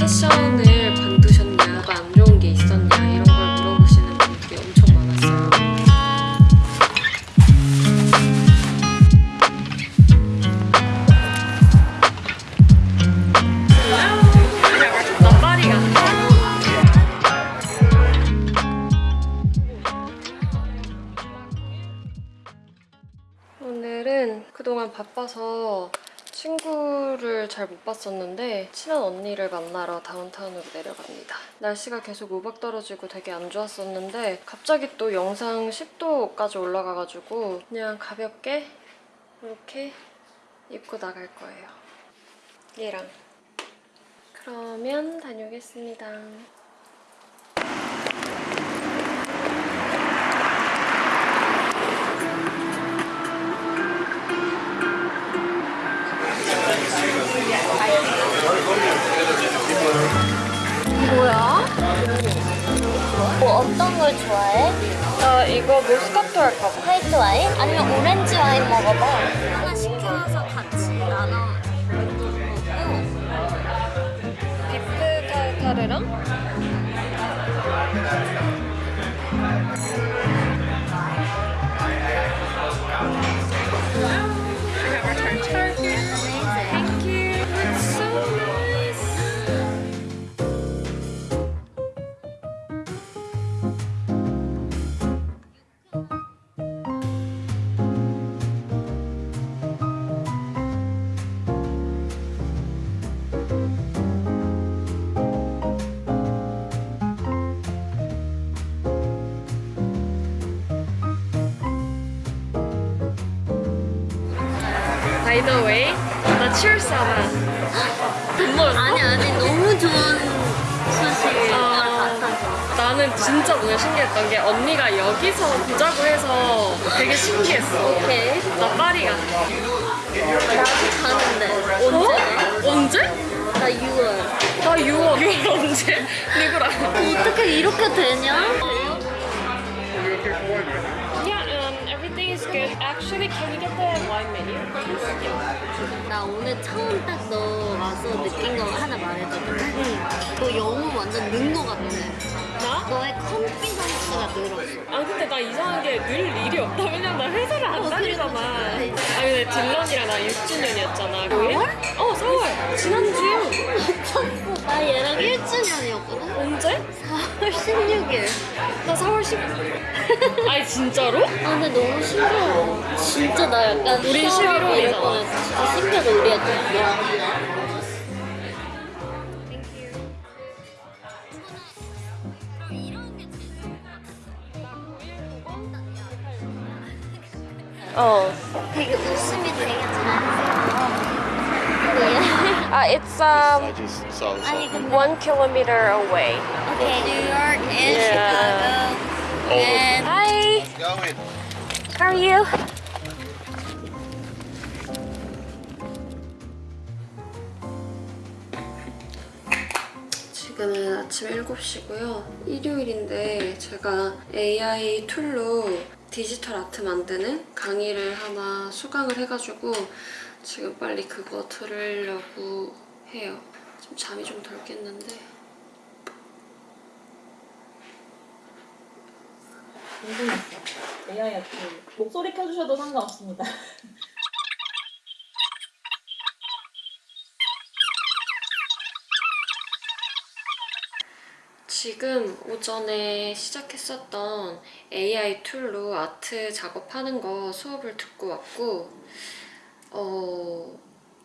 어떻 잘 못 봤었는데 친한 언니를 만나러 다운타운으로 내려갑니다. 날씨가 계속 우박 떨어지고 되게 안 좋았었는데 갑자기 또 영상 10도까지 올라가가지고 그냥 가볍게 이렇게 입고 나갈 거예요. 얘랑. 그러면 다녀오겠습니다. 뭐야? 뭐 어떤 걸 좋아해? 나 이거 모스카토 할까 봐. 화이트 와인? 아니면 오렌지 와인 먹어봐. 하나 시켜서 같이 나눠 먹고. 비프 타르타르랑 먹었어? 아니 아니 너무 좋은 소식을 아, 같아서. 나는 진짜 오늘 신기했던 게 언니가 여기서 보자고 해서 되게 신기했어. 오케이. 나 파리 같아. 나도 가는데 언제? 어? 언제? 나 6월. 나 6월. 6월 언제? 누구랑? 어떻게 이렇게 되냐? Good. Actually, can we get the wine menu? 나 오늘 처음 딱 너 와서 느낀 거 하나 말해줘도 돼? 너 영어 완전 는거 같아. 나? 너의 컨피던스가 늘었어. 아 근데 나 이상하게 늘 일이 없다. 왜냐면 나 회사를 안 어, 다니잖아. 아 근데 딜런이랑 나 6주년이었잖아. 9일? 어, 4월. 지난주. 미쳤어. 나 얘랑 1주년이었거든? 언제? 4월 16일. 나 4월 10일. 아니 진짜로? 아 근데 너무 신기해. 진짜 나 약간 우리 시원하고 11월 이럴 이잖아. 뻔했어. 진짜 신기하다 우리 애들. 어. 되게 웃음이 되게 자연스러워. 네. 아, it's um one kilometer away. okay, New York and Yeah. Chicago and Hi. Going. How are you? 지금은 아침 7시고요. 일요일인데 제가 AI 툴로 디지털 아트 만드는 강의를 하나 수강을 해가지고 지금 빨리 그거 들으려고 해요. 지금 잠이 좀 덜 깼는데 궁금했어. AI 아트 목소리 켜주셔도 상관없습니다. 지금 오전에 시작했었던 AI 툴로 아트 작업하는 거 수업을 듣고 왔고 어,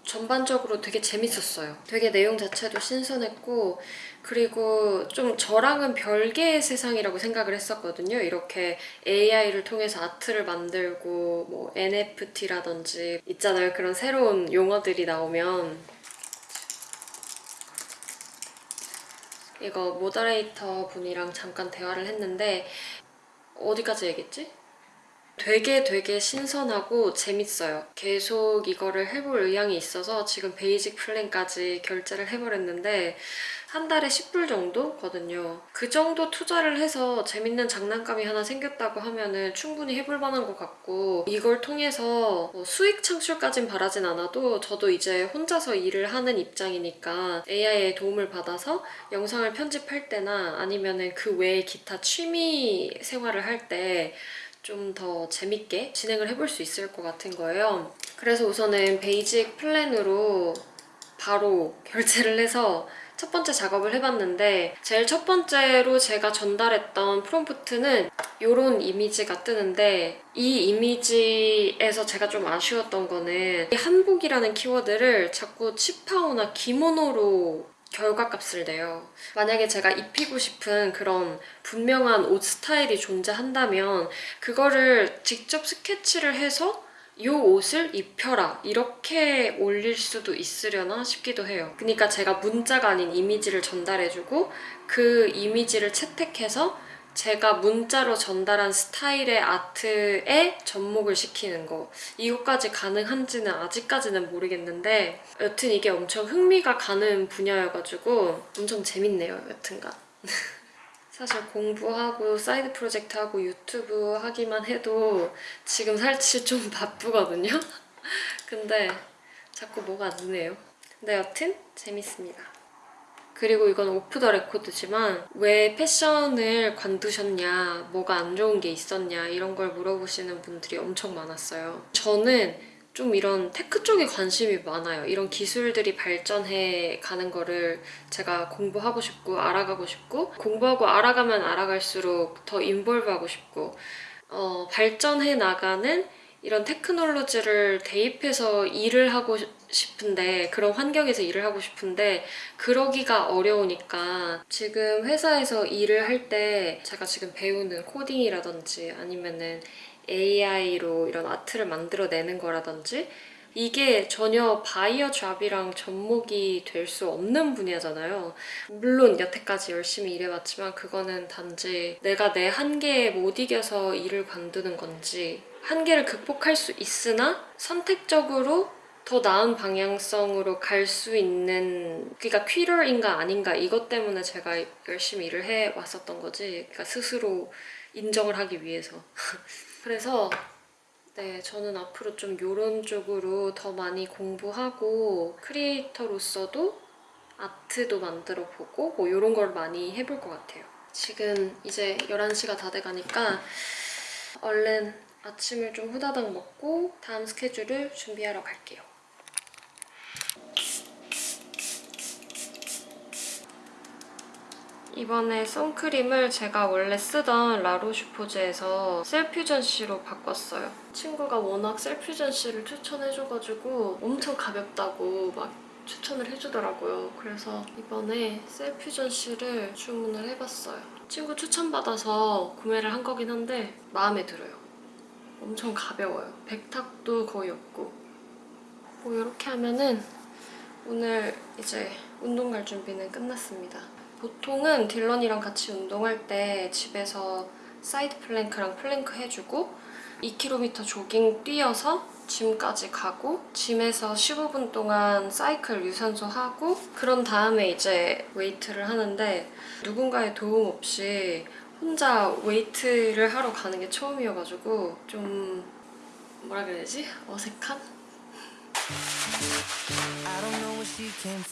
전반적으로 되게 재밌었어요. 되게 내용 자체도 신선했고 그리고 좀 저랑은 별개의 세상이라고 생각을 했었거든요. 이렇게 AI를 통해서 아트를 만들고 뭐 NFT라든지 있잖아요. 그런 새로운 용어들이 나오면 이거 모더레이터 분이랑 잠깐 대화를 했는데 어디까지 얘기했지? 되게 되게 신선하고 재밌어요. 계속 이거를 해볼 의향이 있어서 지금 basic plan까지 결제를 해버렸는데 한 달에 10불 정도거든요. 그 정도 투자를 해서 재밌는 장난감이 하나 생겼다고 하면 은 충분히 해볼 만한 것 같고 이걸 통해서 뭐 수익 창출까진 바라진 않아도 저도 이제 혼자서 일을 하는 입장이니까 AI의 도움을 받아서 영상을 편집할 때나 아니면 은 그 외에 기타 취미 생활을 할때 좀 더 재밌게 진행을 해볼 수 있을 것 같은 거예요. 그래서 우선은 basic plan으로 바로 결제를 해서 첫 번째 작업을 해봤는데 제일 첫 번째로 제가 전달했던 프롬프트는 이런 이미지가 뜨는데 이 이미지에서 제가 좀 아쉬웠던 거는 이 한복이라는 키워드를 자꾸 치파오나 기모노로 결과값을 내요. 만약에 제가 입히고 싶은 그런 분명한 옷 스타일이 존재한다면 그거를 직접 스케치를 해서 이 옷을 입혀라 이렇게 올릴 수도 있으려나 싶기도 해요. 그러니까 제가 문자가 아닌 이미지를 전달해주고 그 이미지를 채택해서 제가 문자로 전달한 스타일의 아트에 접목을 시키는 거. 이것까지 가능한지는 아직까지는 모르겠는데 여튼 이게 엄청 흥미가 가는 분야여가지고 엄청 재밌네요 여튼간. 사실 공부하고 side project 하고 유튜브 하기만 해도 지금 사실 좀 바쁘거든요. 근데 자꾸 뭐가 안 되네요. 근데 여튼 재밌습니다 그리고 이건 오프 더 레코드지만 왜 패션을 관두셨냐, 뭐가 안 좋은 게 있었냐 이런 걸 물어보시는 분들이 엄청 많았어요. 저는 좀 이런 tech 쪽에 관심이 많아요. 이런 기술들이 발전해 가는 거를 제가 공부하고 싶고 알아가고 싶고 공부하고 알아가면 알아갈수록 더 인볼브하고 싶고 어, 발전해 나가는 이런 테크놀로지를 대입해서 일을 하고 싶은데 그런 환경에서 일을 하고 싶은데 그러기가 어려우니까 지금 회사에서 일을 할 때 제가 지금 배우는 코딩이라든지 아니면은 AI로 이런 아트를 만들어내는 거라든지 이게 전혀 바이어 잡이랑 접목이 될 수 없는 분야잖아요. 물론 여태까지 열심히 일해왔지만 그거는 단지 내가 내 한계에 못 이겨서 일을 관두는 건지 한계를 극복할 수 있으나 선택적으로 더 나은 방향성으로 갈 수 있는 그러니까 퀴러인가 아닌가 이것 때문에 제가 열심히 일을 해왔었던 거지. 그러니까 스스로 인정을 하기 위해서. 그래서 네 저는 앞으로 좀 이런 쪽으로 더 많이 공부하고 크리에이터로서도 아트도 만들어 보고 뭐 이런 걸 많이 해볼 것 같아요. 지금 이제 11시가 다 돼가니까 얼른 아침을 좀 후다닥 먹고 다음 스케줄을 준비하러 갈게요. 이번에 선크림을 제가 원래 쓰던 라로슈포즈에서 셀퓨전시로 바꿨어요. 친구가 워낙 셀퓨전시를 추천해줘가지고 엄청 가볍다고 막 추천을 해주더라고요. 그래서 이번에 셀퓨전시를 주문을 해봤어요. 친구 추천받아서 구매를 한 거긴 한데 마음에 들어요. 엄청 가벼워요. 백탁도 거의 없고 뭐 이렇게 하면은 오늘 이제 운동 갈 준비는 끝났습니다. 보통은 딜런이랑 같이 운동할 때 집에서 side plank랑 plank 해주고 2km 조깅 뛰어서 gym까지 가고 gym에서 15분 동안 사이클 유산소 하고 그런 다음에 이제 웨이트를 하는데 누군가의 도움 없이 혼자 웨이트를 하러 가는 게 처음이어가지고 좀 뭐라 그래야 되지? 어색한?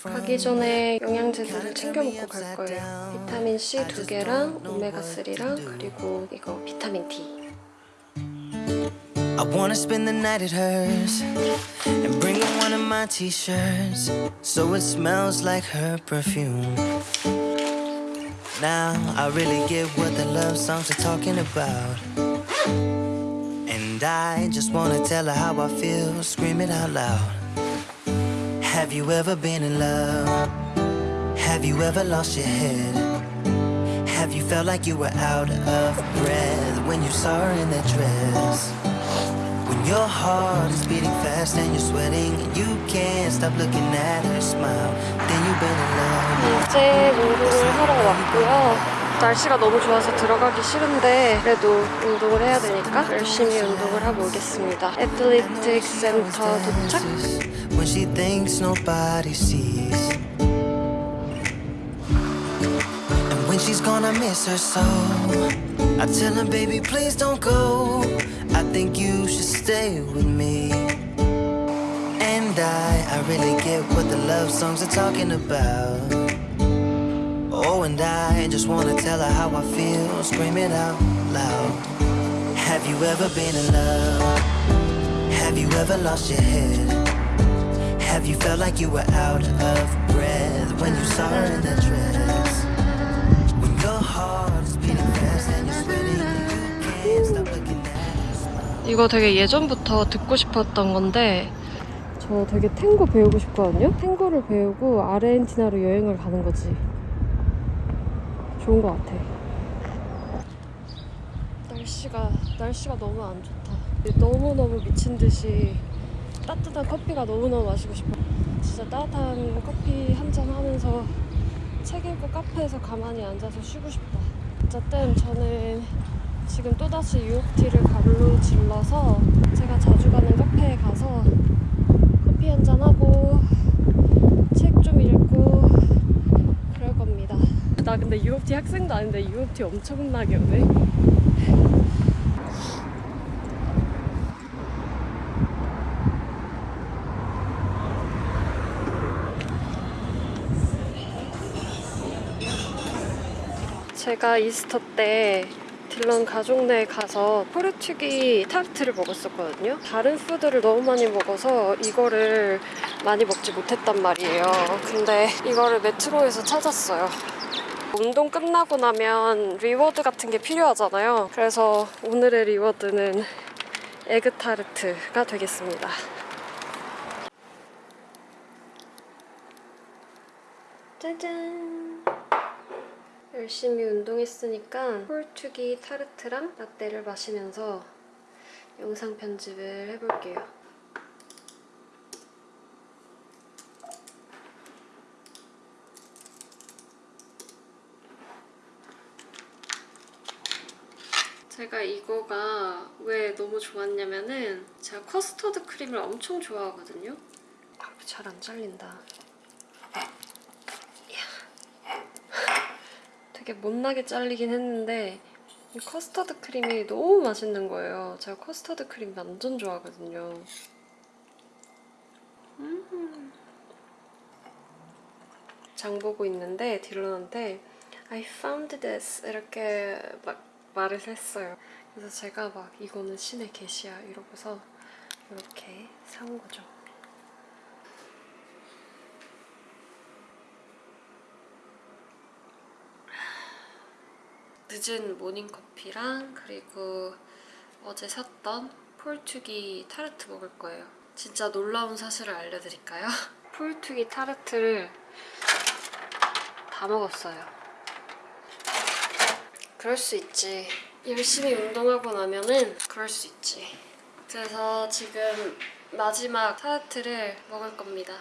가기 전에 영양제들을 챙겨 먹고 갈 거예요. 비타민 C 두 개랑 오메가 3랑 그리고 이거 비타민 D. I wanna spend the night at hers and bring her one of my t-shirts so it smells like her perfume. Now I really get what the love songs are talking about. I just wanna tell her how I feel, scream it out loud. Have you ever been in love? Have you ever lost your head? Have you felt like you were out of breath when you saw her in that dress? When your heart is beating fast and you're sweating and you can't stop looking at her smile, then you've been in love. 날씨가 너무 좋아서 들어가기 싫은데 그래도 운동을 해야 되니까 열심히 운동을 하고 오겠습니다. 애틀리틱 센터 도착. when she's gonna miss her so, I tell her, baby, please don't go. I think you should stay with me. And I, I really get what the love songs are talking about. Oh, and I just wanna tell her how I feel, scream it out loud. Have you ever been in love? Have you ever lost your head? Have you felt like you were out of breath when you saw her in that dress? When your heart is beating fast and you're sweating, you can't stop looking at. 이거 되게 예전부터 듣고 싶었던 건데 저 되게 탱고 배우고 싶거든요. 탱고를 배우고 아르헨티나로 여행을 가는 거지. 좋은 것 같아. 날씨가 날씨가 너무 안 좋다. 너무 너무 미친 듯이 따뜻한 커피가 너무 너무 마시고 싶어. 진짜 따뜻한 커피 한 잔 하면서 책 읽고 카페에서 가만히 앉아서 쉬고 싶다. 어쨌든 저는 지금 또다시 유혹티를 가로 질러서 제가 자주 가는 카페에 가서 커피 한 잔 하고 책 좀 읽고. 나 근데 유혹티 학생도 아닌데 유혹티 엄청나게 오네. 제가 Easter 때 딜런 가족네에 가서 Portuguese 타르트를 먹었었거든요. 다른 food를 너무 많이 먹어서 이거를 많이 먹지 못했단 말이에요. 근데 이거를 메트로에서 찾았어요. 운동 끝나고 나면 reward 같은 게 필요하잖아요. 그래서 오늘의 reward는 에그 타르트가 되겠습니다. 짜잔! 열심히 운동했으니까 폴투기 타르트랑 라떼를 마시면서 영상 편집을 해볼게요. 제가 이거가 왜 너무 좋았냐면은 제가 커스터드 크림을 엄청 좋아하거든요. 아, 잘안 잘린다. 되게 못나게 잘리긴 했는데 이 커스터드 크림이 너무 맛있는 거예요. 제가 커스터드 크림 완전 좋아하거든요. 음. 장 보고 있는데 딜런한테 I found this 이렇게 막 말을 했어요. 그래서 제가 막 이거는 신의 계시야 이러고서 이렇게 사온 거죠. 늦은 모닝커피랑 그리고 어제 샀던 폴투기 타르트 먹을 거예요. 진짜 놀라운 사실을 알려드릴까요? 폴투기 타르트를 다 먹었어요. 그럴 수 있지. 열심히 운동하고 나면은 그럴 수 있지. 그래서 지금 마지막 타르트를 먹을 겁니다.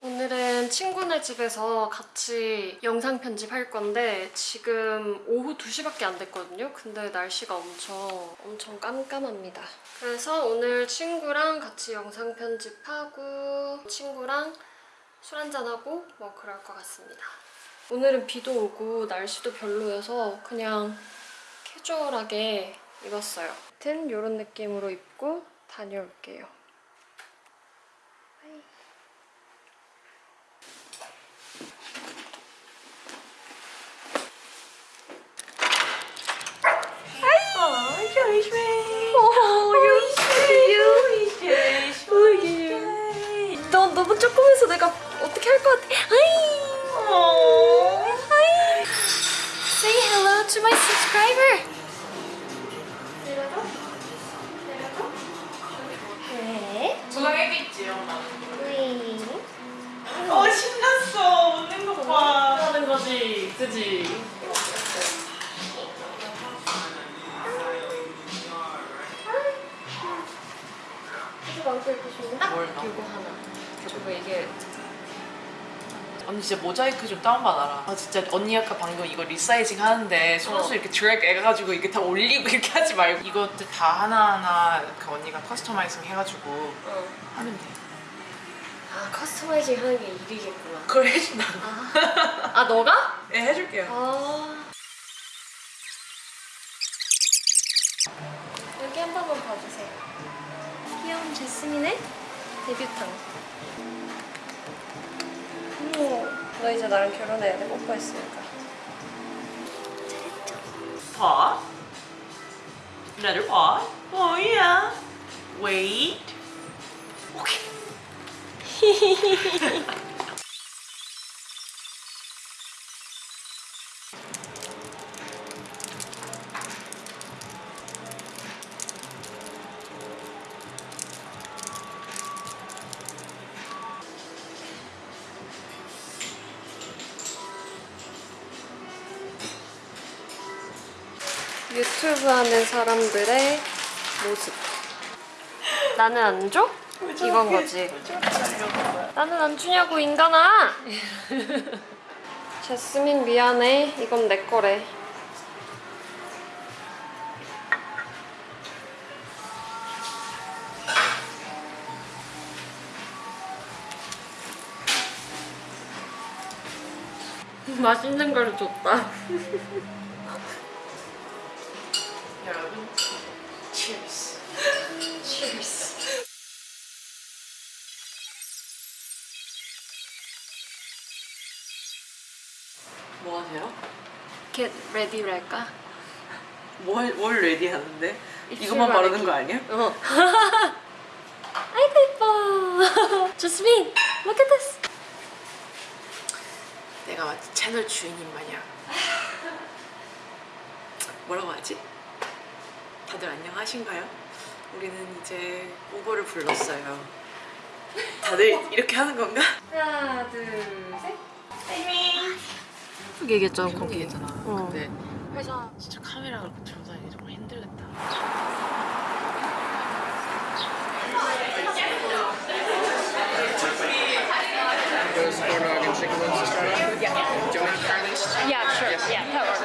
오늘은 친구네 집에서 같이 영상 편집할 건데 지금 오후 2시밖에 안 됐거든요. 근데 날씨가 엄청 엄청 깜깜합니다. 그래서 오늘 친구랑 같이 영상 편집하고 친구랑 술 한잔하고 뭐 그럴 것 같습니다. 오늘은 비도 오고 날씨도 별로여서 그냥 캐주얼하게 입었어요. 아무튼 이런 느낌으로 입고 다녀올게요. Oh. 너 너무 조그매서 내가 어떻게 할 것 같아. 하이. 하이. To my subscriber. 언니 진짜 모자이크 좀 다운받아라. 아 진짜 언니 아까 방금 이거 resizing 하는데 손수 어. 이렇게 드래그 해가지고 이게 다 올리고 이렇게 하지 말고 이것들 다 하나하나 그 언니가 customizing 해가지고 어. 하면 돼. 아 customizing 하는 게 일이겠구나. 그걸 해준다고. 아 너가? 네 해줄게요. 아 여기 한 번만 봐주세요. 귀여운 제스민의 데뷔탕. 너 이제 나랑 결혼해야 돼. 뽀뽀했으니까. Pause. Another pause. Oh yeah. Wait. Okay. 유튜브 하는 사람들의 모습. 나는 안 줘? 이건 거지. 나는 안 주냐고 인간아. 제스민 미안해. 이건 내 거래. 맛있는 걸 줬다. 여러분, cheers. Cheers. 뭐 하세요? Ready랄까? 뭘, 뭘 레디 하는데? 이것만 바르는. 거 아니야? 어. 아이고 예뻐. 조스민, look at this. 내가 마치 채널 주인인 마냥 뭐라고 하지? 다들 안녕하신가요? 우리는 이제 우버를 불렀어요 다들 이렇게 하는 건가? 하나, 둘, 셋. 쭉 얘기했잖아 계속 거기. 얘기했잖아 어. 근데 회사 진짜 카메라 그렇게 들고 다니기 정말 힘들겠다 Yeah, sure. Yeah,